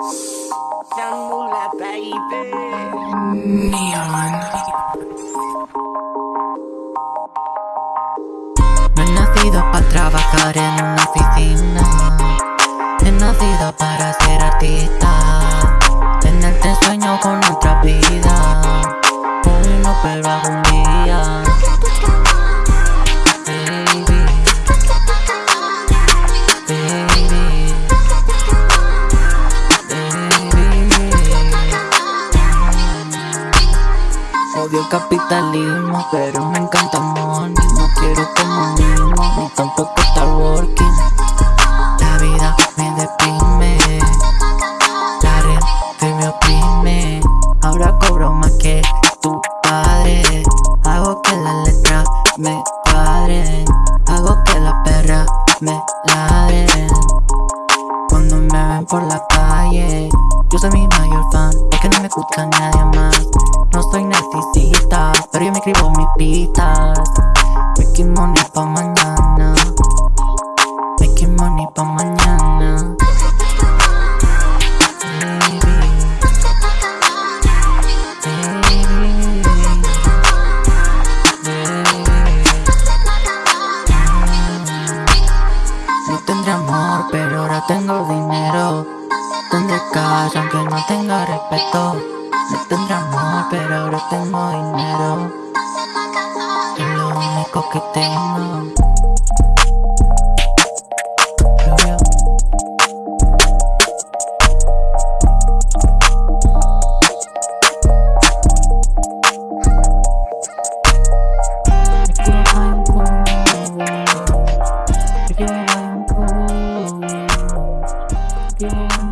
No he nacido para trabajar en una oficina. He nacido para ser artista. Tenerte sueño con otra vida. Hoy no, pero algún día. Odio capitalismo, pero me encanta money. No quiero comunismo, ni tampoco estar working La vida me deprime La red me oprime. Ahora cobro más que tu padre. Hago que las letras me cuadren Hago que las perras me ladren Cuando me ven por la calle Yo soy mi mayor fan Porque no me escucha nadie más. No soy narcisista Pero yo me escribo mis pistas. Making money pa' mañana. Making money pa' mañana. No tendré amor, pero ahora tengo dinero Tendré cash, aunque no tenga respeto. No tendré amor, pero ahora tengo dinero. Es lo único que tengo. Yeah.